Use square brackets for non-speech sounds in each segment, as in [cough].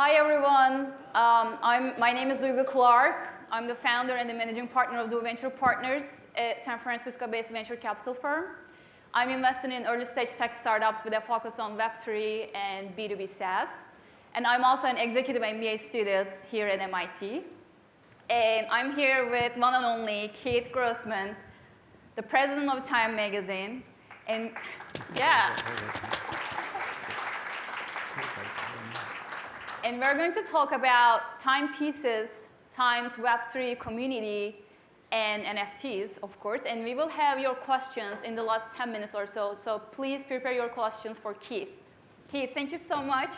Hi, everyone. Um, I'm, my name is Duygu Clark. I'm the founder and the managing partner of DuVenture Partners, a San Francisco-based venture capital firm. I'm investing in early stage tech startups with a focus on Web3 and B2B SaaS. And I'm also an executive MBA student here at MIT. And I'm here with one and only Keith Grossman, the president of Time Magazine. And yeah. And we're going to talk about timepieces times Web3 community and NFTs, of course. And we will have your questions in the last 10 minutes or so. So please prepare your questions for Keith. Keith, thank you so much.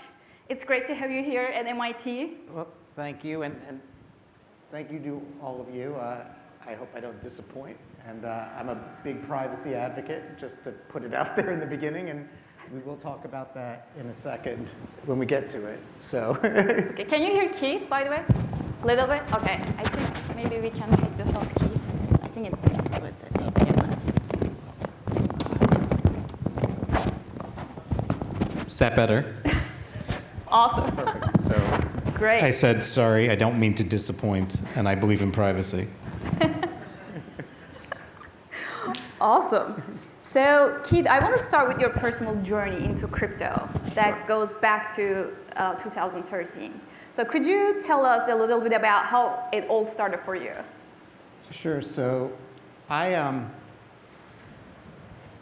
It's great to have you here at MIT. Well, thank you. And, and thank you to all of you. Uh, I hope I don't disappoint. And uh, I'm a big privacy advocate, just to put it out [laughs] there in the beginning. And we will talk about that in a second when we get to it. So. [laughs] okay, can you hear Keith, by the way? A little bit? Okay. I think maybe we can take this off, Keith. I think it is split. Is that better? [laughs] awesome. Perfect. So. Great. I said, sorry, I don't mean to disappoint, and I believe in privacy. [laughs] awesome. So, Keith, I want to start with your personal journey into crypto that goes back to uh, 2013. So, could you tell us a little bit about how it all started for you? Sure. So, I um.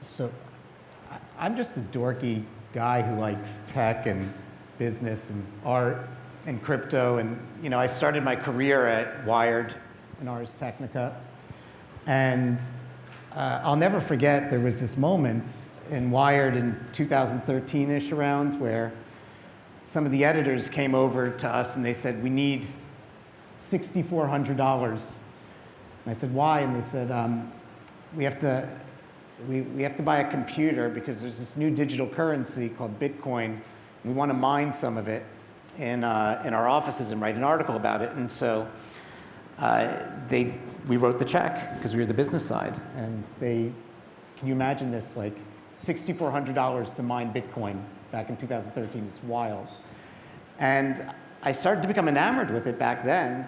So, I'm just a dorky guy who likes tech and business and art and crypto. And you know, I started my career at Wired and Ars Technica, and uh, I'll never forget there was this moment in Wired in 2013-ish around where some of the editors came over to us and they said, we need $6,400. And I said, why? And they said, um, we, have to, we, we have to buy a computer because there's this new digital currency called Bitcoin. We want to mine some of it in, uh, in our offices and write an article about it. And so uh, they, we wrote the check because we were the business side. And they, can you imagine this, like $6,400 to mine Bitcoin back in 2013. It's wild. And I started to become enamored with it back then.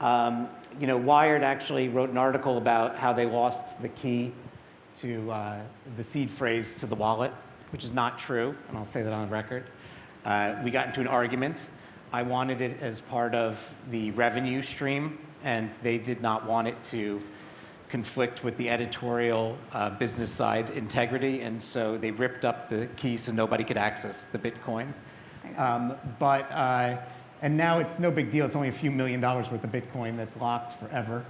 Um, you know, Wired actually wrote an article about how they lost the key to uh, the seed phrase to the wallet, which is not true, and I'll say that on record. Uh, we got into an argument. I wanted it as part of the revenue stream and they did not want it to conflict with the editorial uh, business side integrity, and so they ripped up the key so nobody could access the Bitcoin. Um, but, uh, and now it's no big deal. It's only a few million dollars worth of Bitcoin that's locked forever.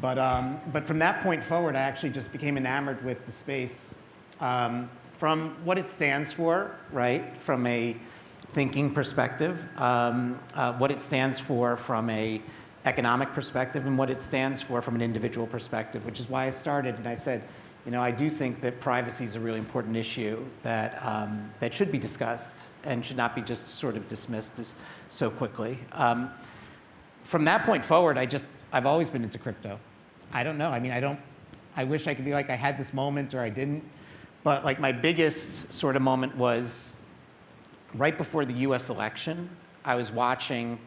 But, um, but from that point forward, I actually just became enamored with the space um, from what it stands for, right? From a thinking perspective, um, uh, what it stands for from a economic perspective and what it stands for from an individual perspective, which is why I started and I said, you know, I do think that privacy is a really important issue that, um, that should be discussed and should not be just sort of dismissed as, so quickly. Um, from that point forward, I just, I've always been into crypto. I don't know, I mean, I don't, I wish I could be like I had this moment or I didn't, but like my biggest sort of moment was right before the US election, I was watching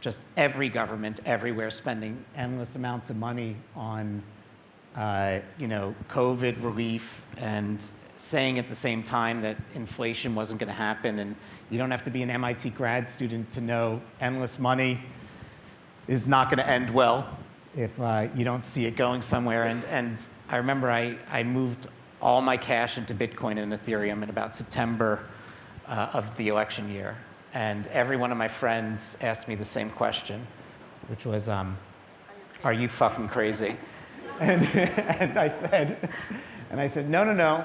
just every government everywhere spending endless amounts of money on uh, you know, COVID relief and saying at the same time that inflation wasn't going to happen and you don't have to be an MIT grad student to know endless money is not going to end well if uh, you don't see it going somewhere. And, and I remember I, I moved all my cash into Bitcoin and Ethereum in about September uh, of the election year. And every one of my friends asked me the same question, which was, um, are you fucking crazy? [laughs] and, and I said, and I said, no, no, no.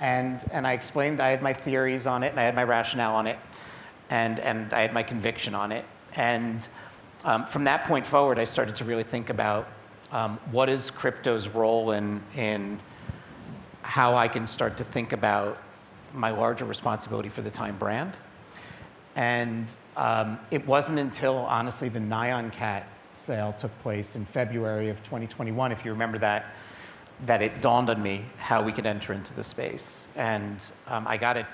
And, and I explained I had my theories on it and I had my rationale on it and, and I had my conviction on it. And um, from that point forward, I started to really think about um, what is crypto's role in, in how I can start to think about my larger responsibility for the Time brand and um, it wasn't until, honestly, the Nyan Cat sale took place in February of 2021, if you remember that, that it dawned on me how we could enter into the space. And um, I got an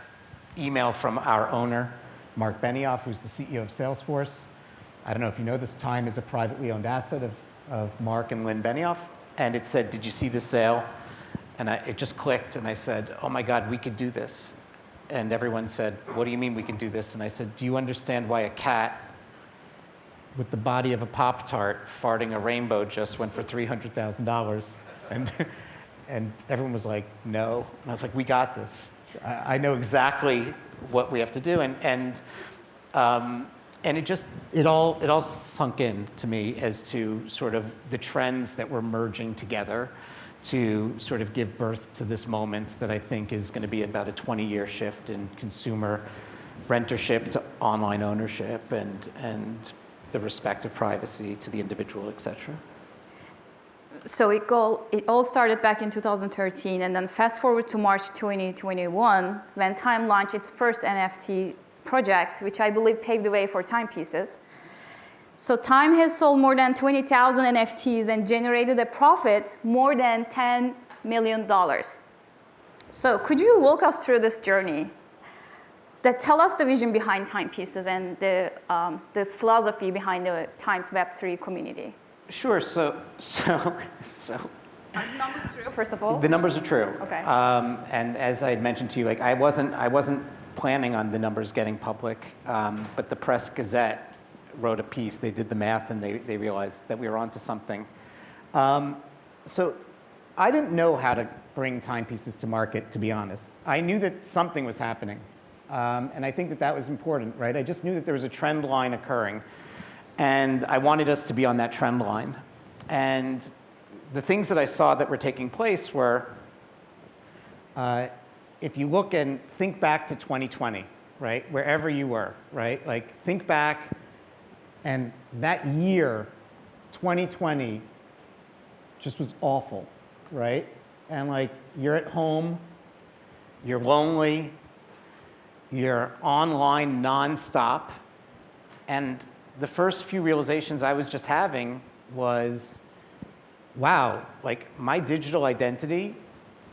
email from our owner, Mark Benioff, who's the CEO of Salesforce. I don't know if you know this, Time is a privately owned asset of, of Mark and Lynn Benioff. And it said, Did you see the sale? And I, it just clicked, and I said, Oh my God, we could do this. And everyone said, What do you mean we can do this? And I said, Do you understand why a cat with the body of a Pop Tart farting a rainbow just went for $300,000? And, and everyone was like, No. And I was like, We got this. I, I know exactly what we have to do. And, and, um, and it just, it all, it all sunk in to me as to sort of the trends that were merging together to sort of give birth to this moment that I think is going to be about a 20-year shift in consumer rentership to online ownership and, and the respect of privacy to the individual, et cetera. So it, go, it all started back in 2013, and then fast forward to March 2021, when Time launched its first NFT project, which I believe paved the way for timepieces. So Time has sold more than 20,000 NFTs and generated a profit more than $10 million. So could you walk us through this journey? That tell us the vision behind timepieces and the, um, the philosophy behind the Times Web3 community. Sure. So, so, [laughs] so. Are the numbers true, first of all? The numbers are true. Okay. Um, and as I had mentioned to you, like I wasn't, I wasn't planning on the numbers getting public, um, but the Press Gazette wrote a piece. They did the math and they, they realized that we were onto something. Um, so I didn't know how to bring timepieces to market, to be honest. I knew that something was happening. Um, and I think that that was important, right? I just knew that there was a trend line occurring. And I wanted us to be on that trend line. And the things that I saw that were taking place were, uh, if you look and think back to 2020, right, wherever you were, right, like think back and that year, 2020, just was awful, right? And like you're at home, you're lonely, you're online nonstop, and the first few realizations I was just having was, wow, like my digital identity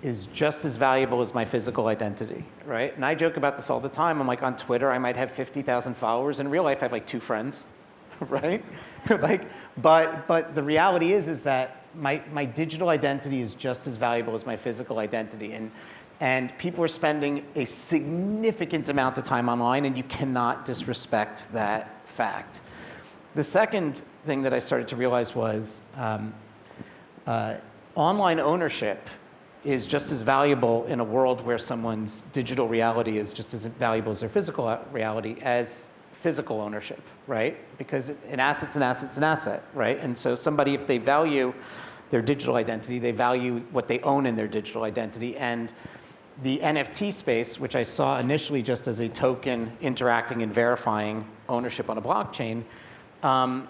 is just as valuable as my physical identity, right? And I joke about this all the time. I'm like on Twitter, I might have 50,000 followers. In real life, I have like two friends, [laughs] right? like, but, but the reality is, is that my, my digital identity is just as valuable as my physical identity. And, and people are spending a significant amount of time online, and you cannot disrespect that fact. The second thing that I started to realize was um, uh, online ownership is just as valuable in a world where someone's digital reality is just as valuable as their physical reality as physical ownership, right? Because an asset's an asset's an asset, right? And so somebody, if they value their digital identity, they value what they own in their digital identity. And the NFT space, which I saw initially just as a token interacting and verifying ownership on a blockchain, um,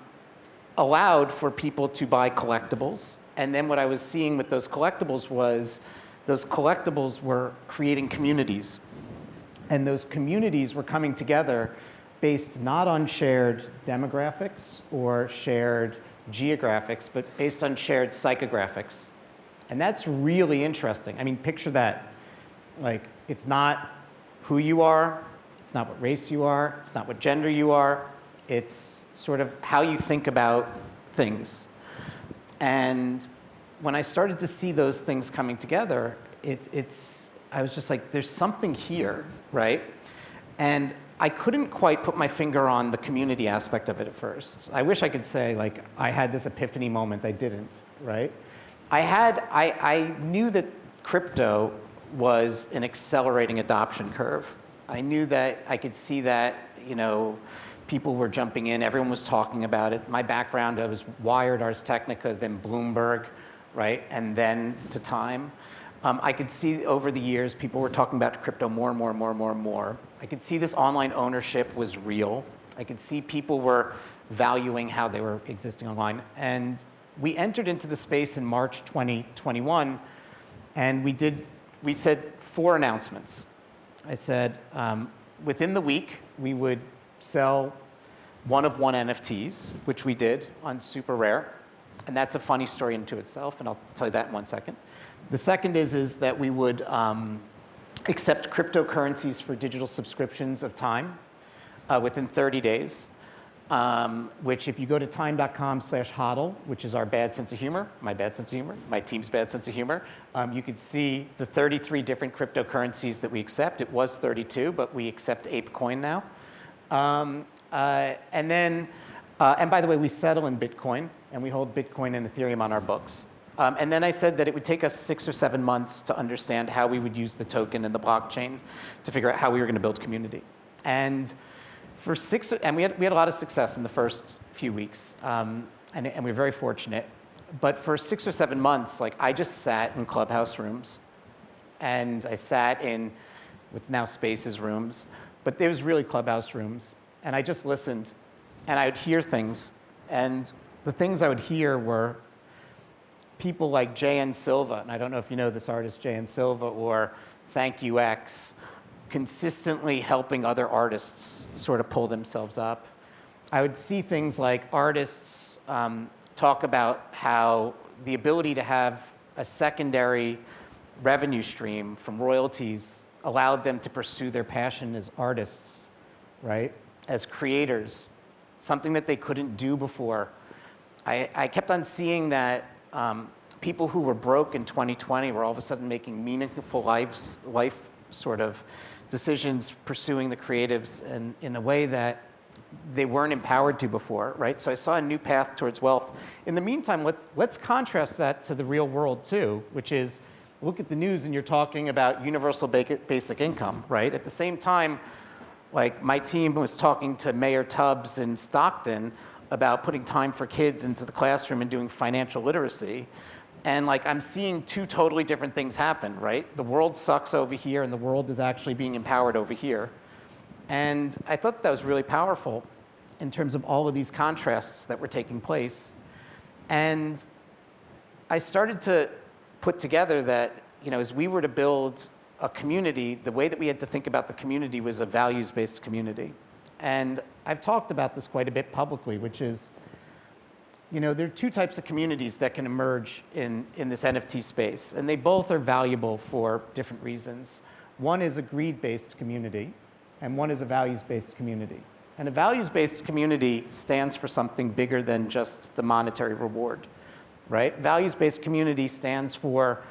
allowed for people to buy collectibles. And then what I was seeing with those collectibles was those collectibles were creating communities. And those communities were coming together based not on shared demographics or shared geographics, but based on shared psychographics. And that's really interesting. I mean, picture that. Like, it's not who you are, it's not what race you are, it's not what gender you are, it's sort of how you think about things. And when I started to see those things coming together, it, it's, I was just like, there's something here, right? And I couldn't quite put my finger on the community aspect of it at first. I wish I could say, like, I had this epiphany moment. I didn't, right? I had, I, I knew that crypto was an accelerating adoption curve. I knew that I could see that, you know, people were jumping in, everyone was talking about it. My background, I was Wired, Ars Technica, then Bloomberg, right, and then to Time. Um, I could see over the years, people were talking about crypto more and more and more and more and more. I could see this online ownership was real. I could see people were valuing how they were existing online. And we entered into the space in March 2021, and we did, we said four announcements. I said, um, within the week, we would sell one of one NFTs, which we did on Super Rare. And that's a funny story into itself, and I'll tell you that in one second. The second is, is that we would um, accept cryptocurrencies for digital subscriptions of time. uh, within 30 days, um, which if you go to time.com slash hodl, which is our bad sense of humor, my bad sense of humor, my team's bad sense of humor, um, you could see the 33 different cryptocurrencies that we accept. It was 32, but we accept ApeCoin now. Um, uh, and then, uh, and by the way, we settle in Bitcoin, and we hold Bitcoin and Ethereum on our books. Um, and then I said that it would take us six or seven months to understand how we would use the token and the blockchain to figure out how we were going to build community. And for six, and we had, we had a lot of success in the first few weeks, um, and, and we were very fortunate. But for six or seven months, like I just sat in clubhouse rooms, and I sat in what's now Spaces rooms, but it was really clubhouse rooms, and I just listened, and I would hear things, and the things I would hear were people like J.N. Silva, and I don't know if you know this artist, J.N. Silva, or Thank You X, consistently helping other artists sort of pull themselves up. I would see things like artists um, talk about how the ability to have a secondary revenue stream from royalties allowed them to pursue their passion as artists, right? As creators, something that they couldn't do before. I, I kept on seeing that um, people who were broke in 2020 were all of a sudden making meaningful lives, life sort of decisions, pursuing the creatives in, in a way that they weren't empowered to before, right? So I saw a new path towards wealth. In the meantime, let's, let's contrast that to the real world too, which is look at the news and you're talking about universal basic income, right? At the same time, like my team was talking to Mayor Tubbs in Stockton about putting time for kids into the classroom and doing financial literacy. And like I'm seeing two totally different things happen, right? The world sucks over here and the world is actually being empowered over here. And I thought that was really powerful in terms of all of these contrasts that were taking place. And I started to put together that, you know, as we were to build a community, the way that we had to think about the community was a values-based community. And I've talked about this quite a bit publicly, which is you know, there are two types of communities that can emerge in, in this NFT space, and they both are valuable for different reasons. One is a greed-based community, and one is a values-based community. And a values-based community stands for something bigger than just the monetary reward, right? Values-based community stands for,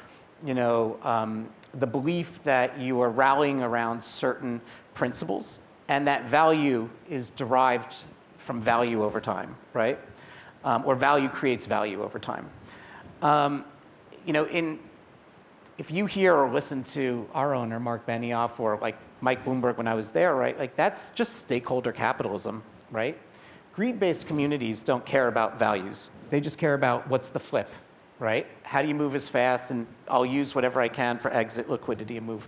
you know, um, the belief that you are rallying around certain principles, and that value is derived from value over time, right? um, or value creates value over time. Um, you know, in, if you hear or listen to our owner, Mark Benioff, or like Mike Bloomberg when I was there, right, like that's just stakeholder capitalism, right? Greed-based communities don't care about values. They just care about what's the flip, right? How do you move as fast and I'll use whatever I can for exit liquidity and move.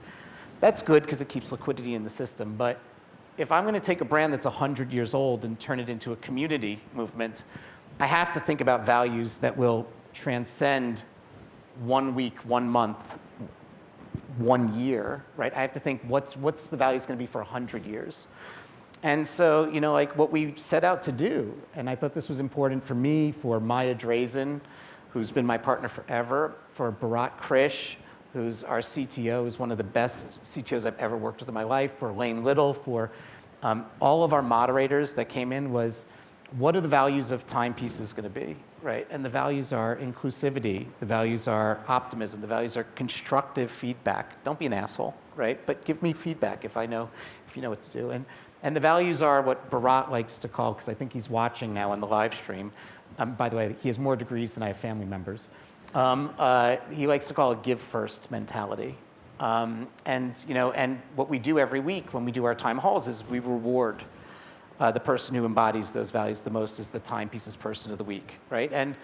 That's good because it keeps liquidity in the system, but if I'm going to take a brand that's 100 years old and turn it into a community movement, I have to think about values that will transcend one week, one month, one year, right? I have to think what's, what's the values going to be for 100 years. And so, you know, like what we set out to do, and I thought this was important for me, for Maya Draizin, who's been my partner forever, for Bharat Krish, who's our CTO, who's one of the best CTOs I've ever worked with in my life, for Lane Little, for um, all of our moderators that came in was, what are the values of timepieces going to be, right? And the values are inclusivity, the values are optimism, the values are constructive feedback. Don't be an asshole, right? But give me feedback if I know, if you know what to do. And, and the values are what Bharat likes to call, because I think he's watching now on the live stream. Um, by the way, he has more degrees than I have family members. Um, uh, he likes to call it give first mentality. Um, and, you know, and what we do every week when we do our time halls is we reward uh, the person who embodies those values the most is the timepieces person of the week, right? And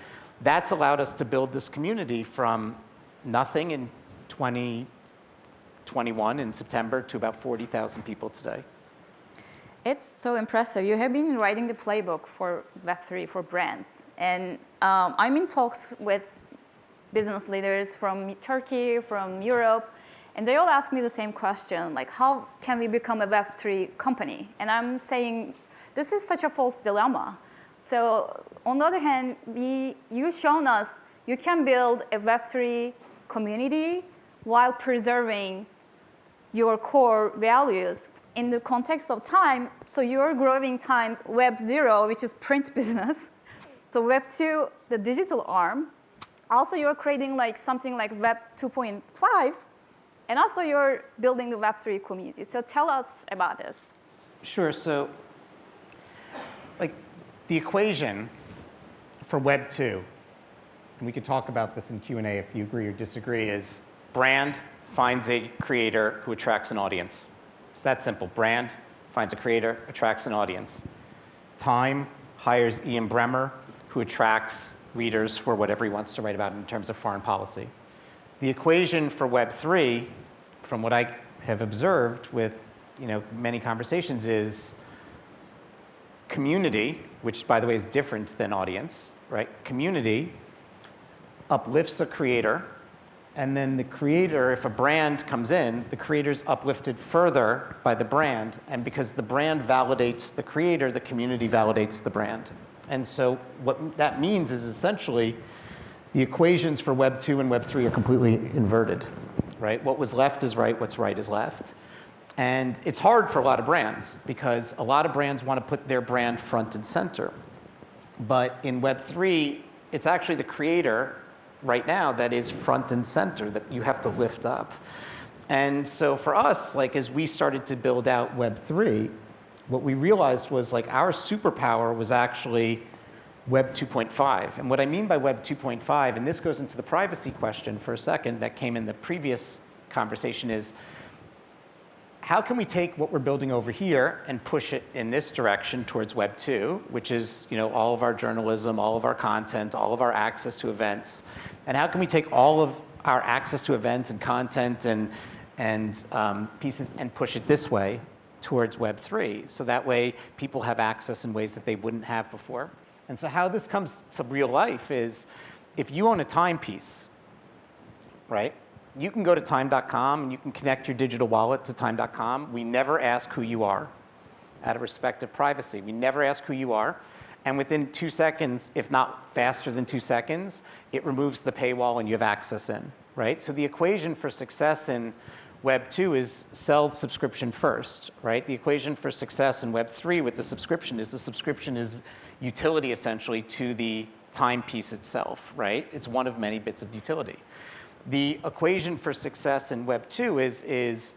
that's allowed us to build this community from nothing in 2021 in September to about 40,000 people today. It's so impressive. You have been writing the playbook for Web3 for brands. And um, I'm in talks with business leaders from Turkey, from Europe, and they all ask me the same question, like how can we become a Web3 company? And I'm saying this is such a false dilemma. So on the other hand, we, you've shown us you can build a Web3 community while preserving your core values in the context of time, so you're growing times Web 0, which is print [laughs] business. So Web 2, the digital arm. Also, you're creating like something like Web 2.5, and also you're building the Web 3 community. So tell us about this. Sure. So, like, the equation for Web 2, and we could talk about this in Q&A if you agree or disagree, is brand finds a creator who attracts an audience. It's that simple. Brand finds a creator, attracts an audience. Time hires Ian Bremmer, who attracts readers for whatever he wants to write about in terms of foreign policy. The equation for Web 3, from what I have observed with you know, many conversations, is community, which by the way is different than audience, right? Community uplifts a creator, and then the creator, if a brand comes in, the creator's uplifted further by the brand, and because the brand validates the creator, the community validates the brand. And so what that means is essentially the equations for Web 2 and Web 3 are completely inverted, right? What was left is right, what's right is left. And it's hard for a lot of brands because a lot of brands want to put their brand front and center. But in Web3, it's actually the creator right now that is front and center that you have to lift up. And so for us, like as we started to build out Web3, what we realized was like our superpower was actually Web 2.5. And what I mean by Web 2.5, and this goes into the privacy question for a second that came in the previous conversation is, how can we take what we're building over here and push it in this direction towards Web 2, which is you know, all of our journalism, all of our content, all of our access to events, and how can we take all of our access to events and content and, and um, pieces and push it this way towards Web 3, so that way people have access in ways that they wouldn't have before. And so how this comes to real life is if you own a timepiece, right, you can go to time.com and you can connect your digital wallet to time.com. We never ask who you are out of respect of privacy. We never ask who you are. And within two seconds, if not faster than two seconds, it removes the paywall and you have access in, right? So the equation for success in Web 2 is sell subscription first, right? The equation for success in Web 3 with the subscription is the subscription is utility essentially to the timepiece itself, right? It's one of many bits of utility. The equation for success in Web 2 is, is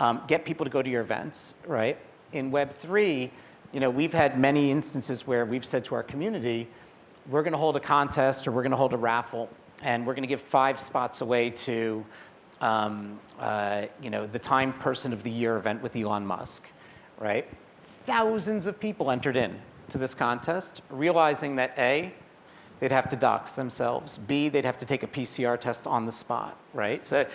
um, get people to go to your events, right? In Web 3, you know, we've had many instances where we've said to our community, we're going to hold a contest or we're going to hold a raffle and we're going to give five spots away to um, uh, you know, the Time Person of the Year event with Elon Musk, right? Thousands of people entered in to this contest, realizing that A, they'd have to dox themselves. B, they'd have to take a PCR test on the spot, right? So,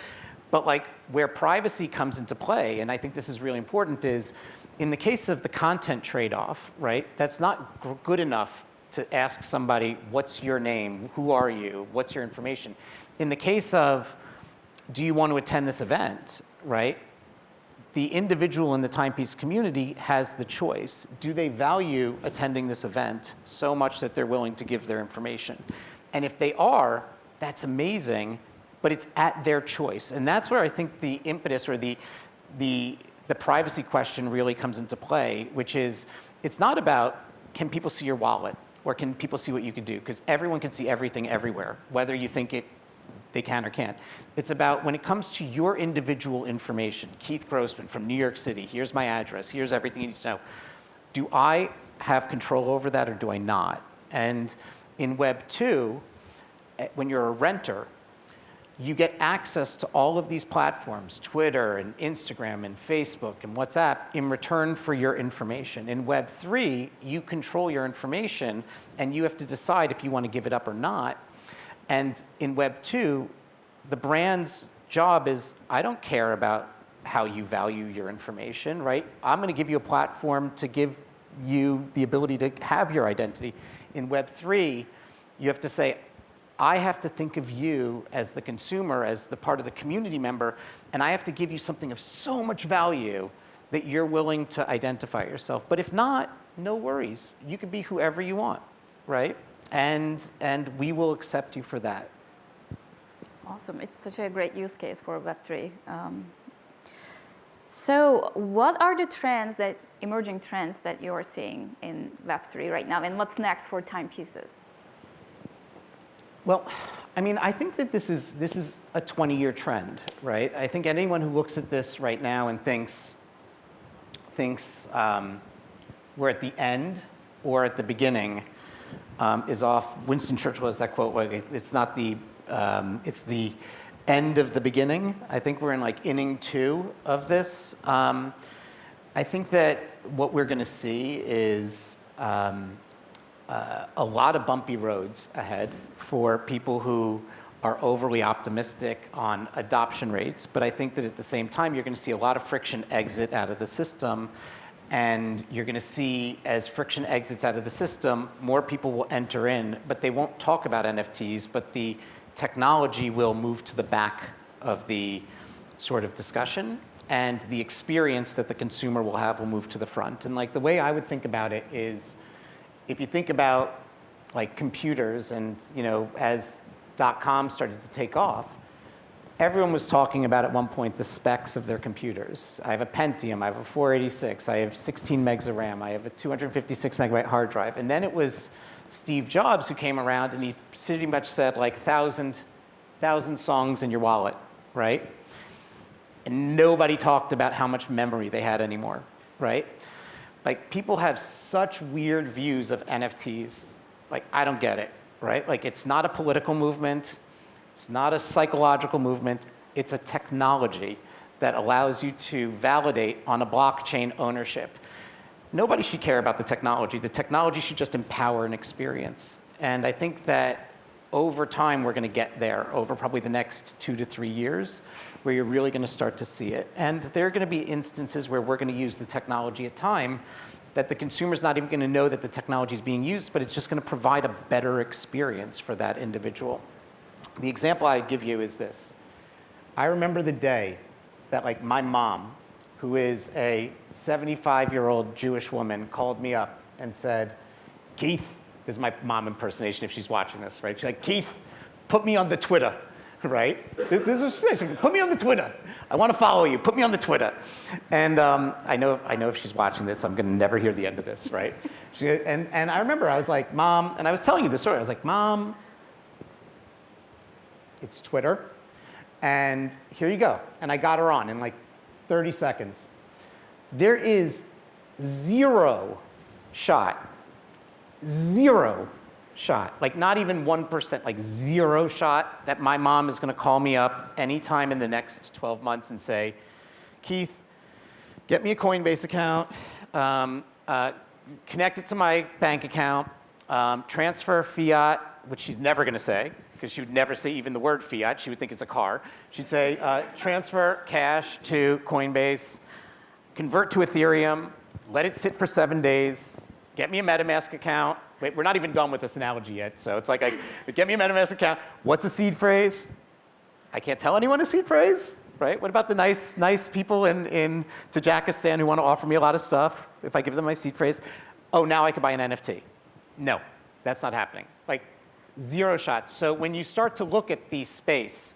but like where privacy comes into play, and I think this is really important, is in the case of the content trade-off, right? That's not good enough to ask somebody, what's your name? Who are you? What's your information? In the case of, do you want to attend this event, right? The individual in the timepiece community has the choice. Do they value attending this event so much that they're willing to give their information? And if they are, that's amazing, but it's at their choice. And that's where I think the impetus or the, the, the privacy question really comes into play, which is, it's not about, can people see your wallet? Or can people see what you can do? Because everyone can see everything everywhere, whether you think it they can or can't. It's about when it comes to your individual information, Keith Grossman from New York City, here's my address, here's everything you need to know. Do I have control over that or do I not? And in Web 2, eh, when you're a renter, you get access to all of these platforms, Twitter and Instagram and Facebook and WhatsApp, in return for your information. In Web 3, you control your information and you have to decide if you want to give it up or not. And in Web 2, the brand's job is, I don't care about how you value your information, right? I'm going to give you a platform to give you the ability to have your identity. In Web 3, you have to say, I have to think of you as the consumer, as the part of the community member, and I have to give you something of so much value that you're willing to identify yourself. But if not, no worries. You can be whoever you want, right? And, and we will accept you for that. Awesome. It's such a great use case for Web3. Um, So what are the trends that, emerging trends that you're seeing in Web3 right now, and what's next for timepieces? Well, I mean, I think that this is, this is a 20-year trend, right? I think anyone who looks at this right now and thinks, thinks um, we're at the end or at the beginning um, is off. Winston Churchill has that quote, like, it's not the, um, it's the end of the beginning. I think we're in like inning two of this. Um, I think that what we're gonna see is um, uh, a lot of bumpy roads ahead for people who are overly optimistic on adoption rates. But I think that at the same time, you're going to see a lot of friction exit out of the system. And you're going to see, as friction exits out of the system, more people will enter in, but they won't talk about NFTs, but the technology will move to the back of the sort of discussion and the experience that the consumer will have will move to the front. And like the way I would think about it is, if you think about like computers and, you know, as dot-com started to take off, everyone was talking about at one point the specs of their computers. I have a Pentium, I have a 486, I have 16 megs of RAM, I have a 256 megabyte hard drive. And then it was Steve Jobs who came around and he pretty much said like thousand, thousand songs in your wallet, right? And nobody talked about how much memory they had anymore, right? like people have such weird views of NFTs. Like, I don't get it, right? Like, it's not a political movement. It's not a psychological movement. It's a technology that allows you to validate on a blockchain ownership. Nobody should care about the technology. The technology should just empower an experience. And I think that over time, we're going to get there over probably the next two to three years where you're really going to start to see it. And there are going to be instances where we're going to use the technology at time that the consumer's not even going to know that the technology is being used, but it's just going to provide a better experience for that individual. The example I give you is this. I remember the day that like my mom, who is a 75-year-old Jewish woman, called me up and said, Keith, this is my mom impersonation if she's watching this, right? She's like, Keith, put me on the Twitter. [laughs] right? This, this is put me on the Twitter. I want to follow you. Put me on the Twitter. And um, I know I know if she's watching this, I'm going to never hear the end of this, right? She, and and I remember I was like, Mom, and I was telling you the story. I was like, Mom, it's Twitter, and here you go. And I got her on in like 30 seconds. There is zero shot, zero shot, like not even 1%, like zero shot that my mom is gonna call me up anytime in the next 12 months and say, Keith, get me a Coinbase account, um, uh, connect it to my bank account, um, transfer fiat, which she's never gonna say, because she would never say even the word fiat, she would think it's a car. She'd say, uh, transfer cash to Coinbase, convert to Ethereum, let it sit for seven days, get me a MetaMask account, Wait, we're not even done with this analogy yet. So it's like, I, get me a MetaMask account. What's a seed phrase? I can't tell anyone a seed phrase, right? What about the nice, nice people in, in Tajikistan who want to offer me a lot of stuff if I give them my seed phrase? Oh, now I can buy an NFT. No, that's not happening. Like zero shots. So when you start to look at the space,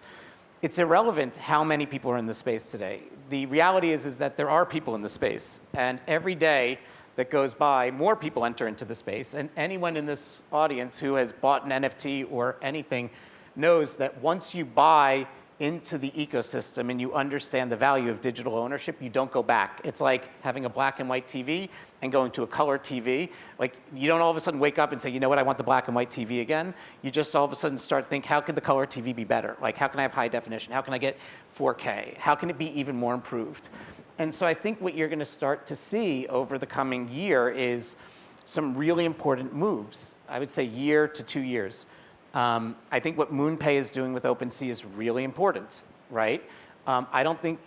it's irrelevant how many people are in the space today. The reality is, is that there are people in the space. And every day, that goes by, more people enter into the space. And anyone in this audience who has bought an NFT or anything knows that once you buy into the ecosystem and you understand the value of digital ownership, you don't go back. It's like having a black and white TV and going to a color TV. Like you don't all of a sudden wake up and say, you know what, I want the black and white TV again. You just all of a sudden start think, how could the color TV be better? Like how can I have high definition? How can I get 4K? How can it be even more improved? And so I think what you're going to start to see over the coming year is some really important moves. I would say year to two years. Um, I think what MoonPay is doing with OpenSea is really important, right? Um, I don't think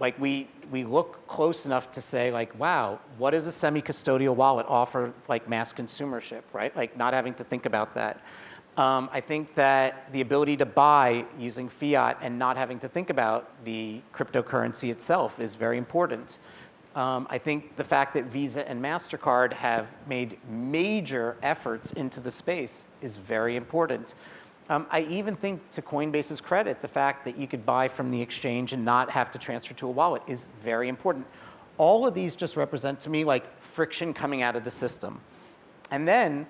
like we, we look close enough to say like, wow, what does a semi-custodial wallet offer like mass consumership, right? Like not having to think about that. Um, I think that the ability to buy using fiat and not having to think about the cryptocurrency itself is very important. Um, I think the fact that Visa and MasterCard have made major efforts into the space is very important. Um, I even think to Coinbase's credit, the fact that you could buy from the exchange and not have to transfer to a wallet is very important. All of these just represent to me like friction coming out of the system. And then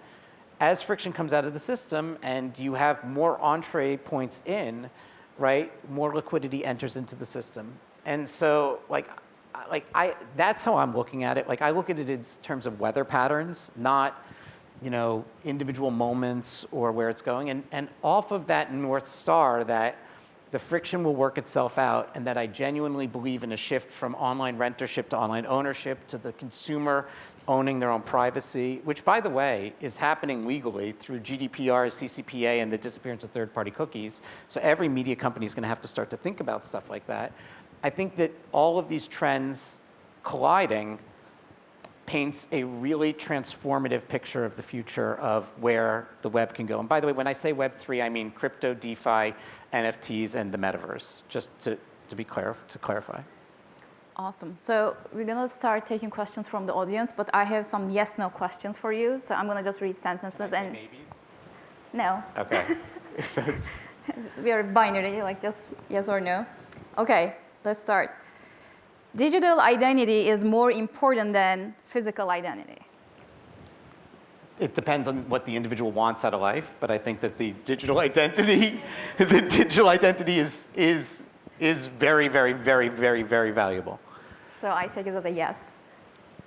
as friction comes out of the system and you have more entree points in, right, more liquidity enters into the system. And so like, like I, that's how I'm looking at it. Like I look at it in terms of weather patterns, not, you know, individual moments or where it's going. And, and off of that North Star that the friction will work itself out and that I genuinely believe in a shift from online rentership to online ownership to the consumer owning their own privacy, which by the way is happening legally through GDPR, CCPA, and the disappearance of third-party cookies. So every media company is going to have to start to think about stuff like that. I think that all of these trends colliding paints a really transformative picture of the future of where the web can go. And by the way, when I say Web3, I mean crypto, DeFi, NFTs, and the metaverse, just to, to be clear, to clarify. Awesome. So we're gonna start taking questions from the audience, but I have some yes/no questions for you. So I'm gonna just read sentences and Maybes? no, Okay. [laughs] [laughs] we are binary, like just yes or no. Okay, let's start. Digital identity is more important than physical identity. it depends on what the individual wants out of life, but I think that the digital [laughs] identity, the digital identity is, is, is very, very, very, very, very valuable. So I take it as a yes.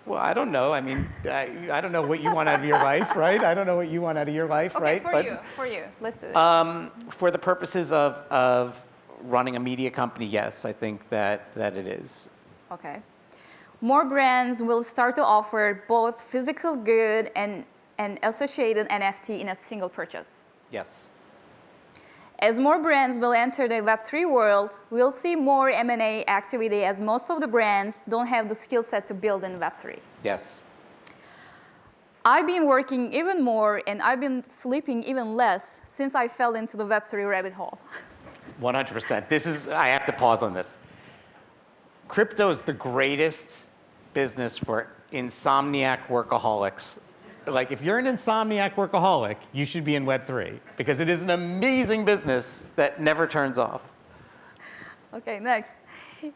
Well, I don't know. I mean, I, I don't know what you want out of your life, right? I don't know what you want out of your life, Okay, right? for But, you, for you. Let's do it. Um, for the purposes of, of running a media company, yes, I think that, that it is. Okay. More brands will start to offer both physical good and an associated NFT in a single purchase. Yes. As more brands will enter the Web3 world, we'll see more M&A activity as most of the brands don't have the skill set to build in Web3. Yes. I've been working even more and I've been sleeping even less since I fell into the Web3 rabbit hole. [laughs] 100%. This is, I have to pause on this. Crypto is the greatest business for insomniac workaholics. Like, if you're an insomniac workaholic, you should be in Web3 because it is an amazing business that never turns off. Okay, next.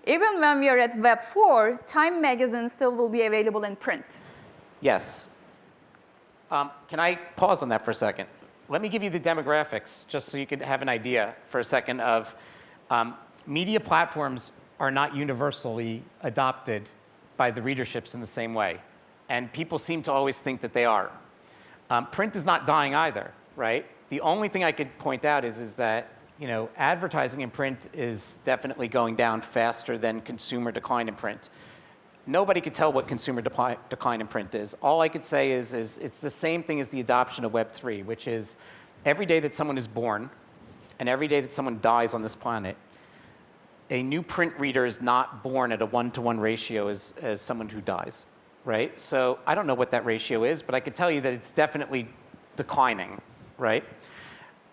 Even when we are at Web 4, Time magazine still will be available in print. Yes. Um, can I pause on that for a second? Let me give you the demographics just so you could have an idea for a second of um, media platforms are not universally adopted by the readerships in the same way. And people seem to always think that they are. Um, print is not dying either, right? The only thing I could point out is, is that you know, advertising in print is definitely going down faster than consumer decline in print nobody could tell what consumer decline, in print is. All I could say is, is it's the same thing as the adoption of Web3, which is every day that someone is born and every day that someone dies on this planet, a new print reader is not born at a one-to-one ratio as, as someone who dies, right? So I don't know what that ratio is, but I could tell you that it's definitely declining, right?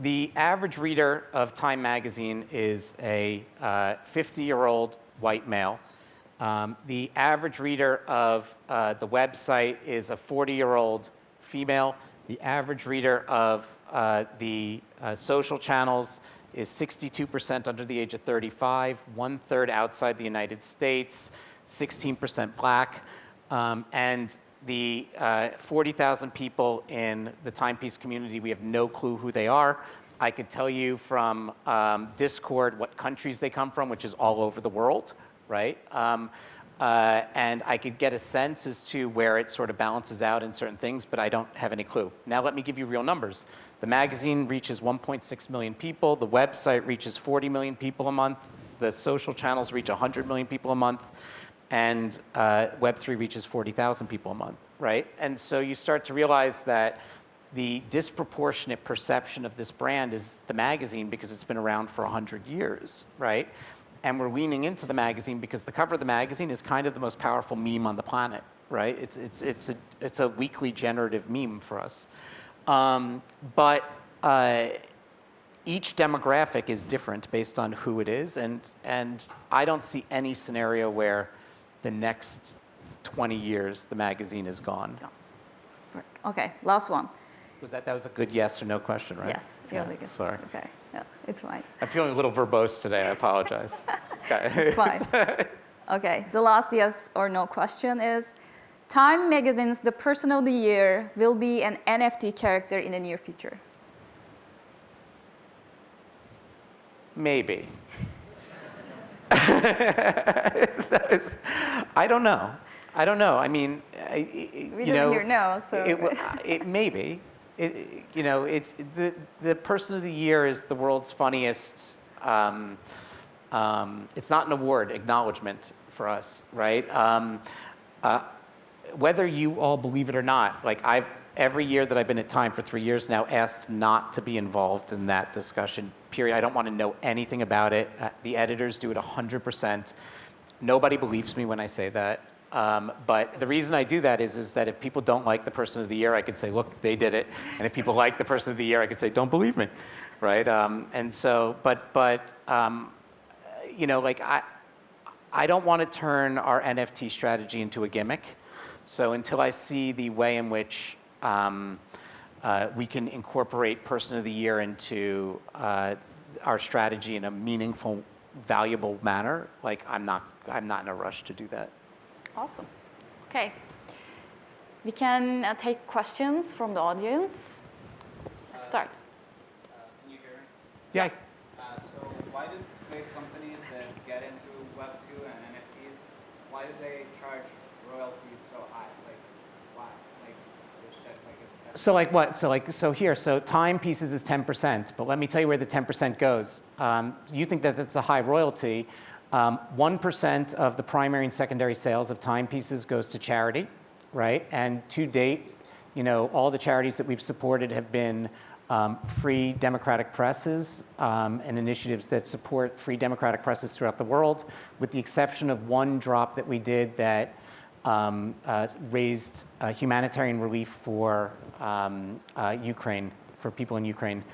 The average reader of Time magazine is a uh, 50-year-old white male. Um, the average reader of uh, the website is a 40-year-old female. The average reader of uh, the uh, social channels is 62% under the age of 35, one third outside the United States, 16% black, um, and the uh, 40,000 people in the timepiece community, we have no clue who they are. I could tell you from um, Discord what countries they come from, which is all over the world, right? Um, uh, and I could get a sense as to where it sort of balances out in certain things, but I don't have any clue. Now let me give you real numbers. The magazine reaches 1.6 million people. The website reaches 40 million people a month. The social channels reach 100 million people a month. And uh, Web3 reaches 40,000 people a month, right? And so you start to realize that the disproportionate perception of this brand is the magazine because it's been around for 100 years, right? And we're leaning into the magazine because the cover of the magazine is kind of the most powerful meme on the planet, right? It's, it's, it's, a, it's a weekly generative meme for us. Um, but uh, each demographic is different based on who it is, and, and I don't see any scenario where the next 20 years the magazine is gone. Okay, last one. Was that, that was a good yes or no question, right? Yes, yeah, Yeah, I guess. Sorry. Okay, yeah, it's fine. I'm feeling a little verbose today, I apologize. [laughs] Okay. It's fine. Okay, the last yes or no question is, Time Magazine's The Person of the Year will be an NFT character in the near future. Maybe. [laughs] That is- I don't know. I don't know. I mean, I- I- We you didn't know, hear no, so. It, w- [laughs] it maybe. It, you know, it's the the person of the year is the world's funniest. Um, um, it's not an award, acknowledgement for us, right? Um, uh, whether you all believe it or not, like I've every year that I've been at Time for three years now, asked not to be involved in that discussion. Period. I don't want to know anything about it. Uh, the editors do it 100%. Nobody believes me when I say that. Um, but the reason I do that is, is that if people don't like the person of the year, I could say, look, they did it. And if people like the person of the year, I could say, don't believe me, right? Um, and so, but, but, um, you know, like I, I don't want to turn our NFT strategy into a gimmick. So until I see the way in which um, uh, we can incorporate person of the year into uh, our strategy in a meaningful, valuable manner, like I'm not, I'm not in a rush to do that. Awesome. Okay. We can uh, take questions from the audience. Let's start. Uh, Can you hear me? Yeah. Uh, So why do big companies that get into Web2 and NFTs, why do they charge royalties so high? Like, why? Like, it's just like. So like what? So like so here. So timepieces is 10%, but let me tell you where the 10% goes. Um, you think that it's a high royalty. Um, 1% of the primary and secondary sales of timepieces goes to charity, right? And to date, you know, all the charities that we've supported have been um, free democratic presses um, and initiatives that support free democratic presses throughout the world, with the exception of one drop that we did that um, uh, raised uh, humanitarian relief for um, uh, Ukraine, for people in Ukraine.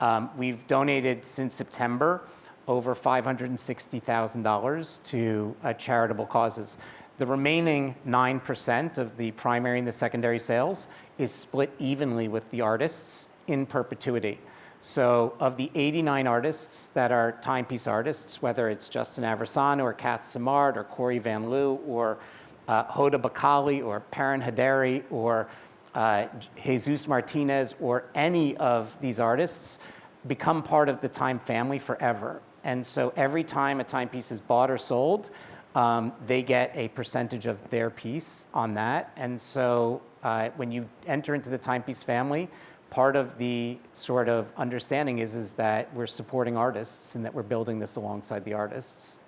Um, we've donated since September over $560,000 to uh, charitable causes. The remaining 9% of the primary and the secondary sales is split evenly with the artists in perpetuity. So of the 89 artists that are timepiece artists, whether it's Justin Aversano or Cath Simard or Corey Van Lew or uh, Hoda Bakali or Perrin Haderi or uh, Jesus Martinez or any of these artists become part of the Time family forever. And so every time a timepiece is bought or sold, um, they get a percentage of their piece on that. And so uh, when you enter into the timepiece family, part of the sort of understanding is, is that we're supporting artists and that we're building this alongside the artists.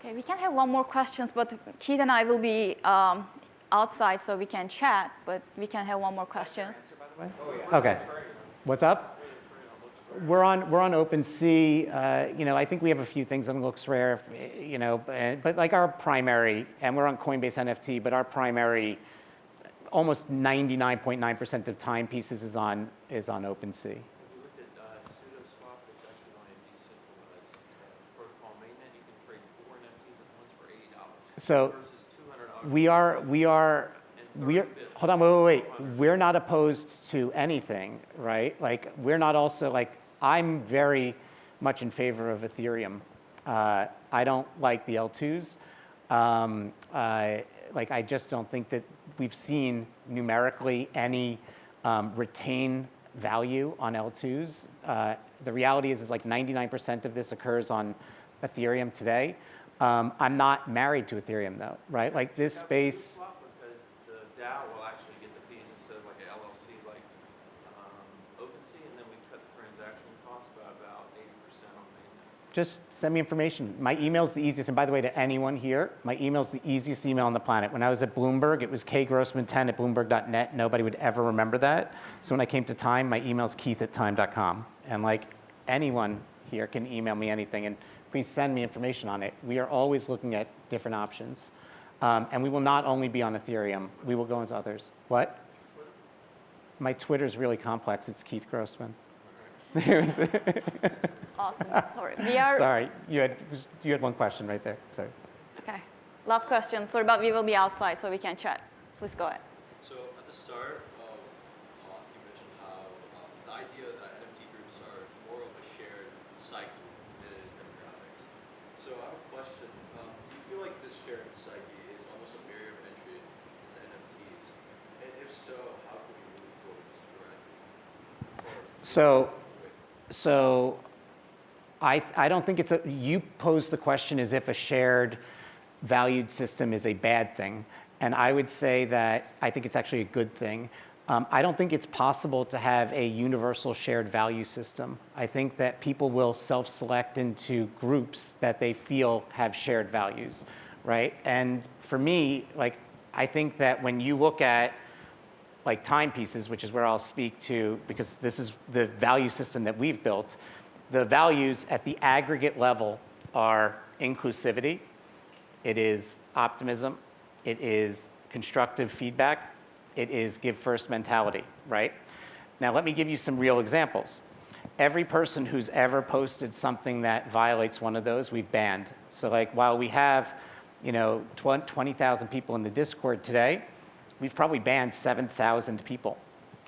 Okay, we can have one more questions, but Keith and I will be um, outside so we can chat, but we can have one more questions. Okay. What's up? We're on, we're on OpenSea. Uh, you know, I think we have a few things on LooksRare, you know, but, but like our primary, and we're on Coinbase NFT, but our primary, almost 99.9% of timepieces is on, is on OpenSea. Have you looked at uh, SudoSwap? It's actually on a decentralized uh, protocol mainnet. You can trade four NFTs at once for eighty dollars So versus two hundred dollars. we are, we are, we are, hold on, wait, wait, wait. We're not opposed to anything, right? Like, we're not also, like, I'm very much in favor of Ethereum. Uh, I don't like the L2s. Um, uh, like, I just don't think that we've seen numerically any um, retain value on L2s. Uh, the reality is, is like 99% of this occurs on Ethereum today. Um, I'm not married to Ethereum though, right? Like this space. SudoSwap because the DAO will actually get the fees instead of like an LLC like um, OpenSea, and then we cut the transaction cost by about eighty percent on mainnet. Just send me information. My email's the easiest. And by the way, to anyone here, my email's the easiest email on the planet. When I was at Bloomberg, it was kgrossman10 at bloomberg.net. Nobody would ever remember that. So when I came to Time, my email's keith at time.com. And like anyone here can email me anything. And please send me information on it. We are always looking at different options. Um, and we will not only be on Ethereum. We will go into others. What? My Twitter's really complex. It's Keith Grossman. [laughs] awesome. Sorry. We are Sorry. You had you had one question right there. Sorry. Okay. Last question. Sorry, but we will be outside, so we can chat. Please go ahead. So at the start of the talk, you mentioned how um, the idea that NFT groups are more of a shared psyche than it is demographics. So I have a question. Um, do you feel like this shared psyche is almost a barrier of entry into NFTs? And if so, how can we move towards spread? So so I, I don't think it's a, you pose the question as if a shared valued system is a bad thing. And I would say that I think it's actually a good thing. Um, I don't think it's possible to have a universal shared value system. I think that people will self-select into groups that they feel have shared values, right? And for me, like, I think that when you look at like timepieces, which is where I'll speak to, because this is the value system that we've built. The values at the aggregate level are inclusivity, it is optimism, it is constructive feedback, it is give first mentality, right? Now, let me give you some real examples. Every person who's ever posted something that violates one of those, we've banned. So like while we have, you know, 20,000 people in the Discord today, we've probably banned 7,000 people.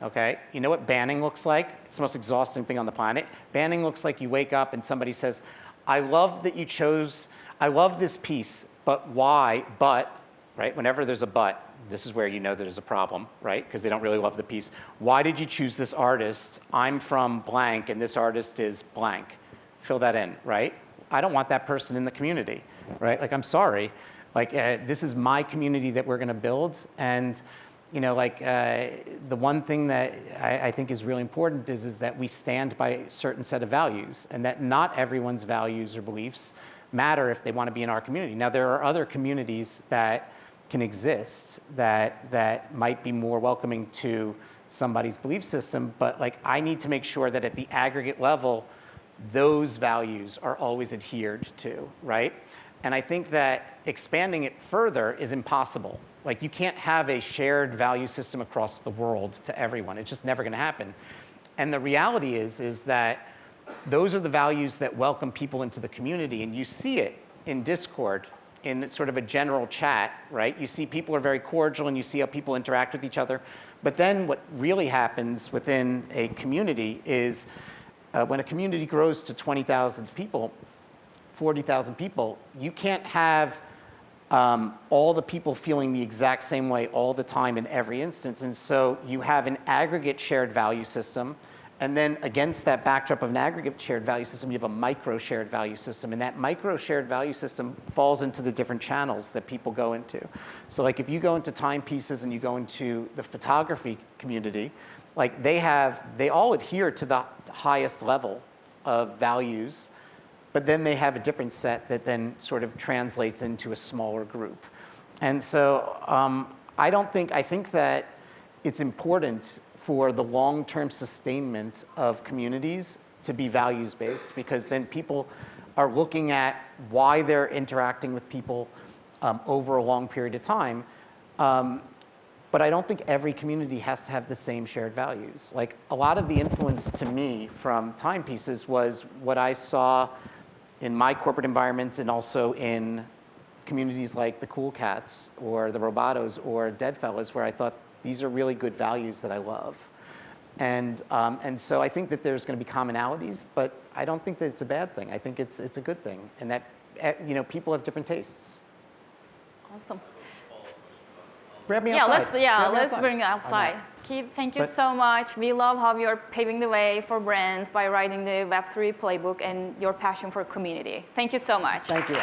Okay? You know what banning looks like? It's the most exhausting thing on the planet. Banning looks like you wake up and somebody says, I love that you chose, I love this piece, but why? But, right? Whenever there's a but, this is where you know there's a problem, right? Because they don't really love the piece. Why did you choose this artist? I'm from blank and this artist is blank. Fill that in, right? I don't want that person in the community, right? Like, I'm sorry. Like, uh, this is my community that we're gonna build. And, you know, like, uh, the one thing that I, I think is really important is, is that we stand by a certain set of values and that not everyone's values or beliefs matter if they wanna be in our community. Now, there are other communities that can exist that, that might be more welcoming to somebody's belief system, but like, I need to make sure that at the aggregate level, those values are always adhered to, right? And I think that expanding it further is impossible. Like you can't have a shared value system across the world to everyone. It's just never gonna happen. And the reality is, is that those are the values that welcome people into the community. And you see it in Discord, in sort of a general chat, right? You see people are very cordial and you see how people interact with each other. But then what really happens within a community is uh, when a community grows to 20,000 people, 40,000 people, you can't have um, all the people feeling the exact same way all the time in every instance. And so you have an aggregate shared value system. And then against that backdrop of an aggregate shared value system, you have a micro shared value system. And that micro shared value system falls into the different channels that people go into. So like if you go into timepieces and you go into the photography community, like they have, they all adhere to the highest level of values but then they have a different set that then sort of translates into a smaller group. And so um, I don't think, I think that it's important for the long-term sustainment of communities to be values-based because then people are looking at why they're interacting with people um, over a long period of time. Um, but I don't think every community has to have the same shared values. Like a lot of the influence to me from timepieces was what I saw in my corporate environment and also in communities like the Cool Cats or the Robotos or Deadfellaz where I thought these are really good values that I love. And, um, and so I think that there's going to be commonalities, but I don't think that it's a bad thing. I think it's, it's a good thing and that eh, you know, people have different tastes. Awesome. Grab me Yeah, outside. let's yeah, Grab let's outside. bring it outside. Keith, thank you But- so much. We love how you're paving the way for brands by writing the Web3 playbook and your passion for community. Thank you so much. Thank you.